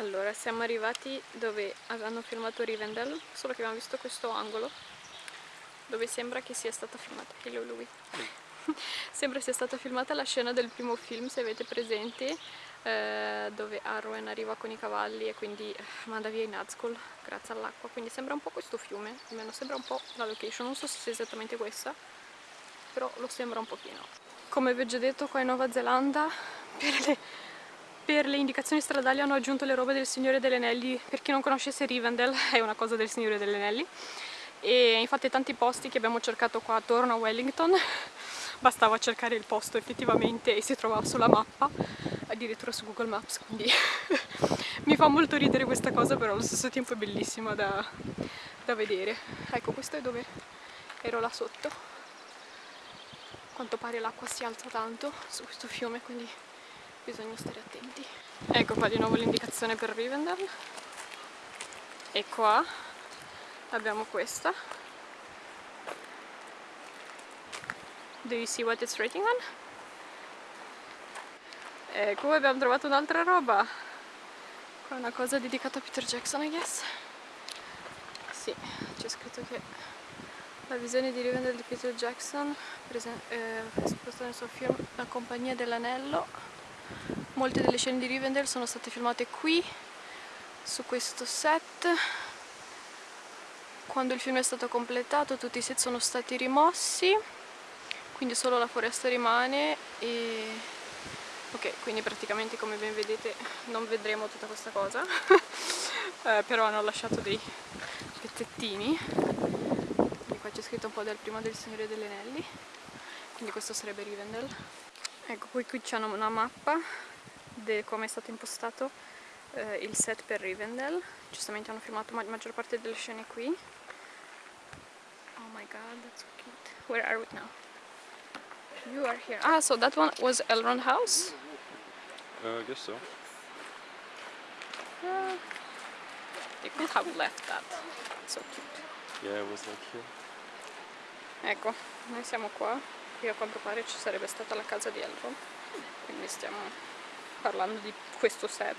Allora, siamo arrivati dove avevano filmato Rivendell, solo che abbiamo visto questo angolo dove sembra che sia stata filmata. Hello Louis. sembra sia stata filmata la scena del primo film, se avete presente, eh, dove Arwen arriva con i cavalli e quindi eh, manda via i Nazgul grazie all'acqua. Quindi sembra un po' questo fiume, almeno sembra un po' la location, non so se sia esattamente questa, però lo sembra un pochino. Come vi ho già detto qua in Nuova Zelanda, per le per le indicazioni stradali hanno aggiunto le robe del Signore degli Anelli, per chi non conoscesse Rivendell è una cosa del Signore degli Anelli. E infatti tanti posti che abbiamo cercato qua attorno a Wellington bastava cercare il posto effettivamente e si trovava sulla mappa addirittura su Google Maps quindi mi fa molto ridere questa cosa però allo stesso tempo è bellissima da, da vedere. Ecco questo è dove ero là sotto. A quanto pare l'acqua si alza tanto su questo fiume quindi bisogna stare attenti. Ecco qua di nuovo l'indicazione per Rivendell. E qua abbiamo questa. Do you see what it's rating on? ecco abbiamo trovato un'altra roba. Qua una cosa dedicata a Peter Jackson I guess. Sì, c'è scritto che la visione di Rivendell di Peter Jackson eh, esposta nel suo film La compagnia dell'anello molte delle scene di Rivendell sono state filmate qui su questo set. Quando il film è stato completato tutti i set sono stati rimossi quindi solo la foresta rimane e ok quindi praticamente come ben vedete non vedremo tutta questa cosa. Eh, però hanno lasciato dei pezzettini. E qua c'è scritto un po' del prima del Signore degli Anelli. Quindi questo sarebbe Rivendell ecco qui qui c'è una mappa di come è stato impostato eh, il set per Rivendell. Giustamente hanno filmato la maggior parte delle scene qui. Oh my god that's so cute. Where are we now? you are here. Ah so that one was Elrond house? Uh, I guess so. Uh, they could have left that. So cute. Yeah it was like here. Ecco noi siamo qua qui a quanto pare ci sarebbe stata la casa di Elrond quindi stiamo parlando di questo set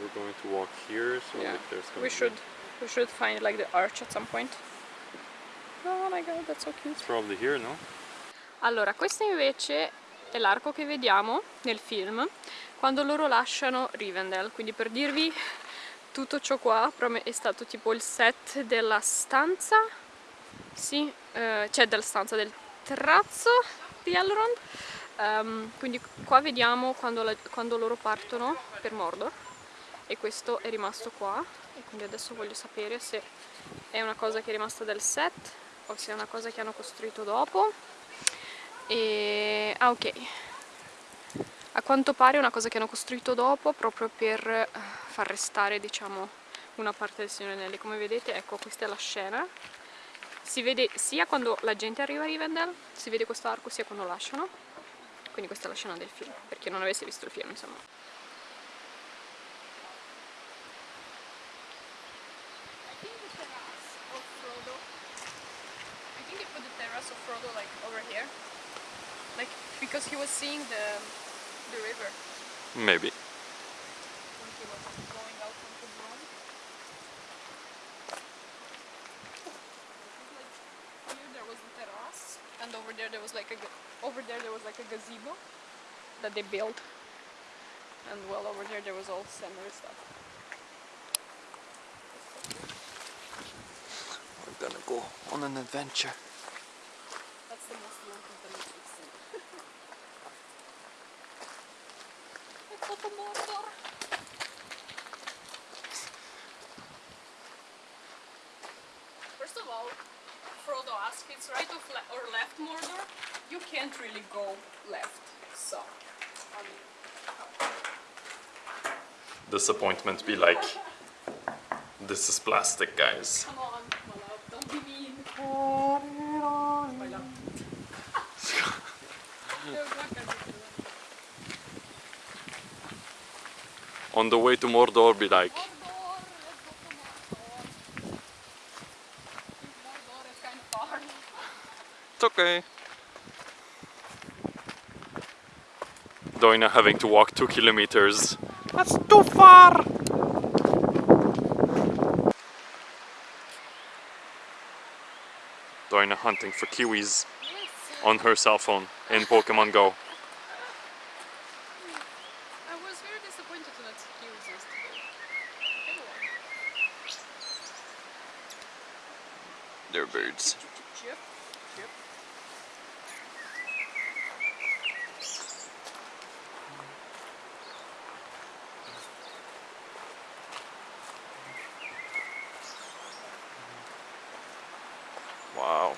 we're going to walk here so yeah. like there's we should we should find like the arch at some point oh my god that's so cute it's probably here no? allora questo invece è l'arco che vediamo nel film quando loro lasciano Rivendell quindi per dirvi tutto ciò qua è stato tipo il set della stanza sì, eh, c'è della stanza del terrazzo di Elrond. Um, quindi qua vediamo quando, la, quando loro partono per Mordor. E questo è rimasto qua. E quindi adesso voglio sapere se è una cosa che è rimasta del set o se è una cosa che hanno costruito dopo. E... ah ok. A quanto pare è una cosa che hanno costruito dopo proprio per eh, far restare diciamo una parte del Signore Anelli. Come vedete ecco questa è la scena si vede sia quando la gente arriva a Rivendell, si vede questo arco sia quando lasciano, quindi questa è la scena del film, per chi non avesse visto il film insomma. because he was seeing the, the river. Maybe. That they built. And well over there there was all scenery stuff. We're gonna go on an adventure. That's the most long adventure First of all, Frodo asks it's right or left Mordor, you can't really go left. Disappointment be like, this is plastic guys. Come on, my love, don't be mean. On the way to Mordor be like, It's okay. Doina having to walk two kilometers. That's too far! Doina hunting for kiwis on her cell phone in Pokemon Go. I was very disappointed Wow.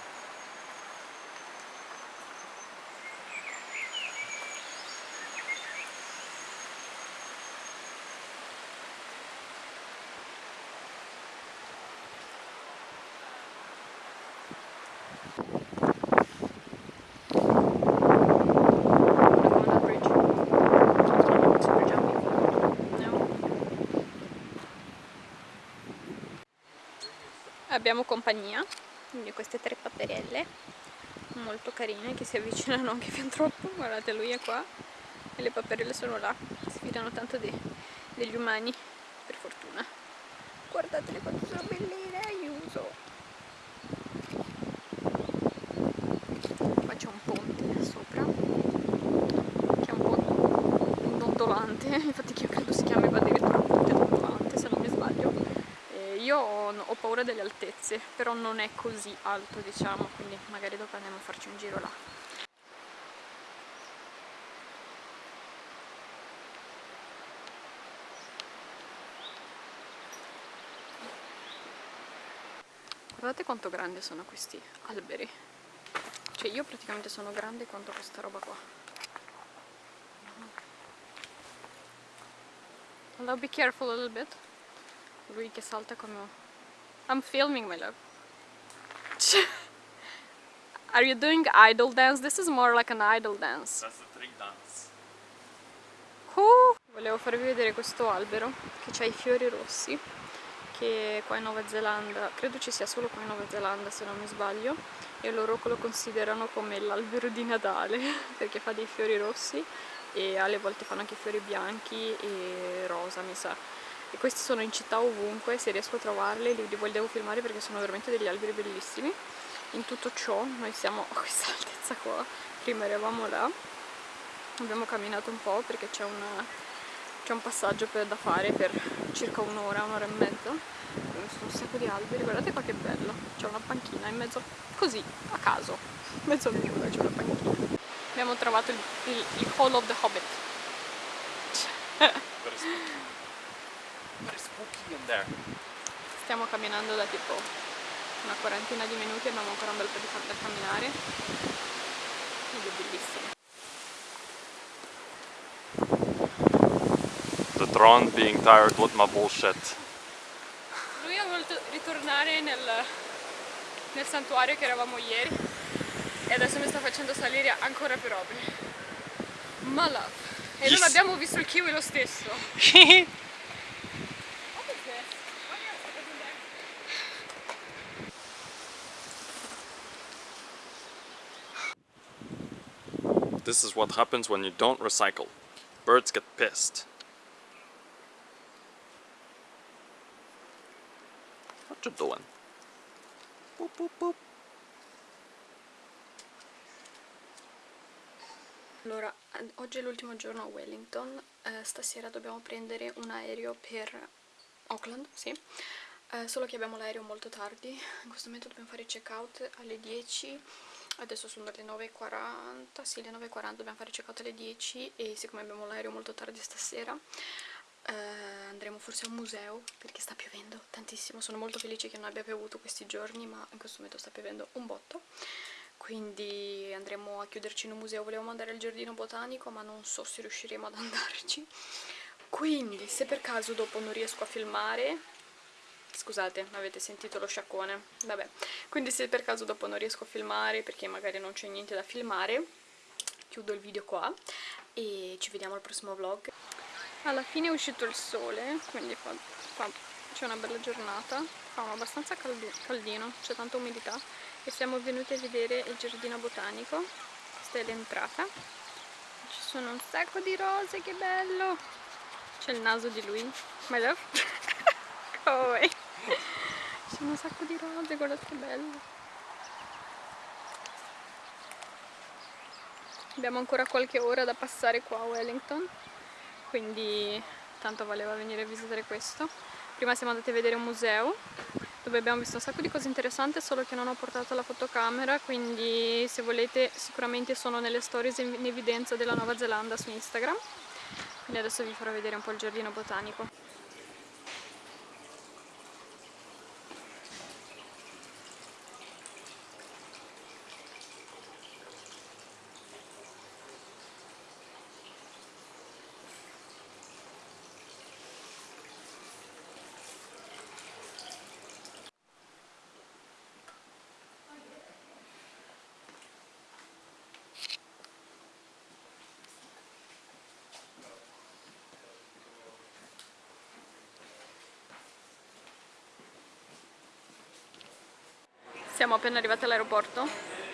Abbiamo compagnia, quindi queste tre paperelle molto carine che si avvicinano anche fin troppo, guardate lui è qua e le paperelle sono là, si fidano tanto de degli umani, per fortuna. Guardatele quanto sono belline, aiuto! Qua c'è un ponte sopra, che è un po' dondolante, infatti che io credo si chiami addirittura ponte dondolante se non mi sbaglio. E io ho, ho paura delle altezze, però non è così alto diciamo, quindi magari dopo andiamo a farci un giro là. Guardate quanto grande sono questi alberi. Cioè io praticamente sono grande quanto questa roba qua. Hello, be careful a little bit. Lui che salta come... I'm filming my love. Are you doing idle dance? This is more like an idle dance. That's the tree dance. Uh, volevo farvi vedere questo albero che ha i fiori rossi che qua in Nuova Zelanda, credo ci sia solo qua in Nuova Zelanda se non mi sbaglio e loro lo considerano come l'albero di Natale perché fa dei fiori rossi e alle volte fanno anche fiori bianchi e rosa mi sa e questi sono in città ovunque, se riesco a trovarli li, li devo filmare perché sono veramente degli alberi bellissimi. In tutto ciò noi siamo a questa altezza qua prima eravamo là. Abbiamo camminato un po' perché c'è un, un passaggio per, da fare per circa un'ora, un'ora e mezza sono un sacco di alberi, guardate qua che bello. C'è una panchina in mezzo, così, a caso in mezzo a nulla c'è una panchina. Abbiamo trovato il, il, il Hall of the Hobbit stiamo camminando da tipo una quarantina di minuti abbiamo ancora un bel po' di da camminare ed è bellissimo The drone being tired with my bullshit. Lui ha voluto ritornare nel, nel santuario che eravamo ieri e adesso mi sta facendo salire ancora più robe. Ma love. E non Yes. abbiamo visto il kiwi lo stesso. This is what happens when you don't recycle. Birds get pissed. What you doing? Boop, boop, boop. Allora, oggi è l'ultimo giorno a Wellington, eh, stasera dobbiamo prendere un aereo per Auckland, sì, Eh, solo che abbiamo l'aereo molto tardi, in questo momento dobbiamo fare il check out alle 10, adesso sono le 9.40, sì le 9.40 dobbiamo fare il check out alle 10 e siccome abbiamo l'aereo molto tardi stasera eh, andremo forse a un museo perché sta piovendo tantissimo, sono molto felice che non abbia piovuto questi giorni ma in questo momento sta piovendo un botto. Quindi andremo a chiuderci in un museo, volevamo andare al giardino botanico ma non so se riusciremo ad andarci. Quindi se per caso dopo non riesco a filmare scusate avete sentito lo sciacquone vabbè quindi se per caso dopo non riesco a filmare perché magari non c'è niente da filmare chiudo il video qua e ci vediamo al prossimo vlog alla fine è uscito il sole quindi fa, fa- c'è una bella giornata fa abbastanza caldi- caldino c'è tanta umidità e siamo venuti a vedere il giardino botanico questa è l'entrata ci sono un sacco di rose, che bello! C'è il naso di lui. My love? Go away. Ci sono un sacco di rose, guardate che bello. Abbiamo ancora qualche ora da passare qua a Wellington, quindi tanto valeva venire a visitare questo. Prima siamo andati a vedere un museo dove abbiamo visto un sacco di cose interessanti solo che non ho portato la fotocamera quindi se volete sicuramente sono nelle stories in evidenza della Nuova Zelanda su Instagram quindi adesso vi farò vedere un po' il giardino botanico Siamo appena arrivati all'aeroporto,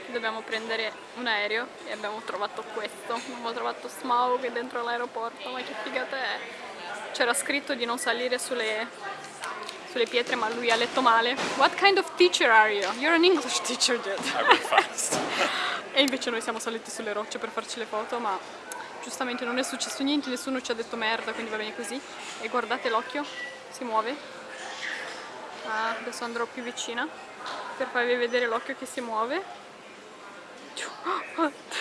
dobbiamo prendere un aereo e abbiamo trovato questo, abbiamo trovato Smaug dentro l'aeroporto, ma che figata è! C'era scritto di non salire sulle, sulle pietre ma lui ha letto male. What kind of teacher are you? You're an English teacher, dude. I fast. e invece noi siamo saliti sulle rocce per farci le foto, ma giustamente non è successo niente, nessuno ci ha detto merda, quindi va bene così. E guardate l'occhio, si muove. Ah, adesso andrò più vicina per farvi vedere l'occhio che si muove.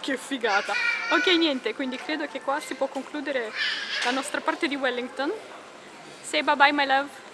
Che figata. Ok niente quindi credo che qua si può concludere la nostra parte di Wellington. Say bye bye my love